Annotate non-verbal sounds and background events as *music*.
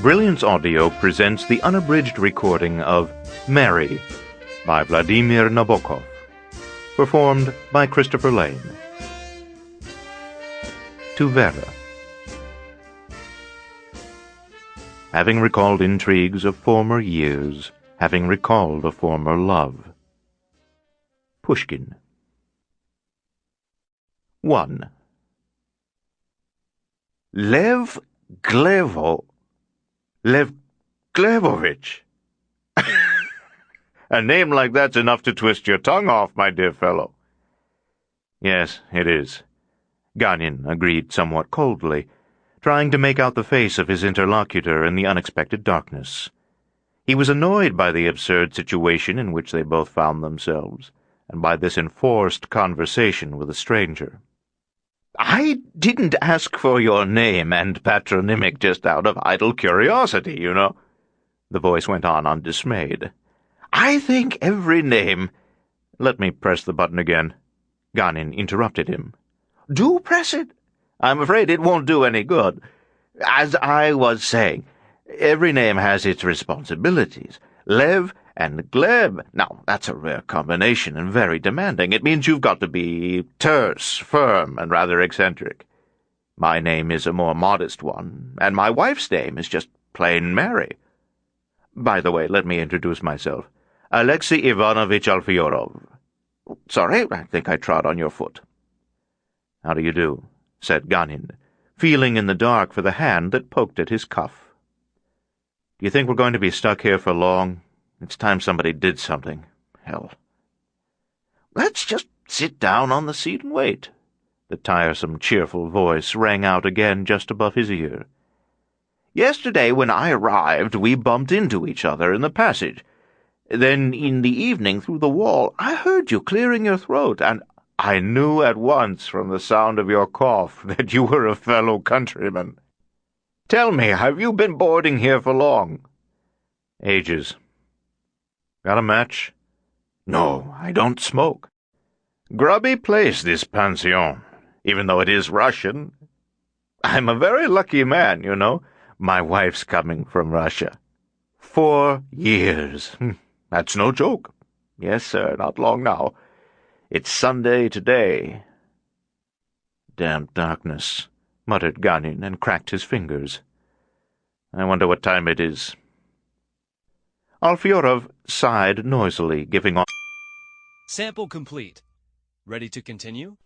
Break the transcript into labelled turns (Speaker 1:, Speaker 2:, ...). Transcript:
Speaker 1: Brilliance Audio presents the unabridged recording of Mary by Vladimir Nabokov, performed by Christopher Lane. To Vera. Having recalled intrigues of former years, having recalled a former love. Pushkin. 1.
Speaker 2: Lev Glevo. Lev Glebovich. *laughs* A name like that's enough to twist your tongue off, my dear fellow.
Speaker 1: Yes, it is. Ganin agreed somewhat coldly, trying to make out the face of his interlocutor in the unexpected darkness. He was annoyed by the absurd situation in which they both found themselves, and by this enforced conversation with a stranger.
Speaker 2: I didn't ask for your name and patronymic just out of idle curiosity, you know. The voice went on undismayed. I think every name...
Speaker 1: Let me press the button again. Ganin interrupted him.
Speaker 2: Do press it. I'm afraid it won't do any good. As I was saying, every name has its responsibilities. Lev and Gleb. Now, that's a rare combination and very demanding. It means you've got to be terse, firm, and rather eccentric. My name is a more modest one, and my wife's name is just plain Mary. By the way, let me introduce myself. Alexei Ivanovich Alfyorov. Sorry, I think I trod on your foot.
Speaker 1: How do you do? said Ganin, feeling in the dark for the hand that poked at his cuff. You think we're going to be stuck here for long? It's time somebody did something. Hell.
Speaker 2: Let's just sit down on the seat and wait.
Speaker 1: The tiresome, cheerful voice rang out again just above his ear.
Speaker 2: Yesterday, when I arrived, we bumped into each other in the passage. Then, in the evening, through the wall, I heard you clearing your throat, and I knew at once from the sound of your cough *laughs* that you were a fellow countryman. Tell me, have you been boarding here for long?
Speaker 1: Ages. Got a match?
Speaker 2: No, I don't smoke. Grubby place, this pension, even though it is Russian. I'm a very lucky man, you know. My wife's coming from Russia. Four years. Hmm, that's no joke. Yes, sir, not long now. It's Sunday today.
Speaker 1: Damned darkness, muttered Ganin and cracked his fingers. I wonder what time it is. Alfyorov sighed noisily, giving off.
Speaker 3: Sample complete. Ready to continue?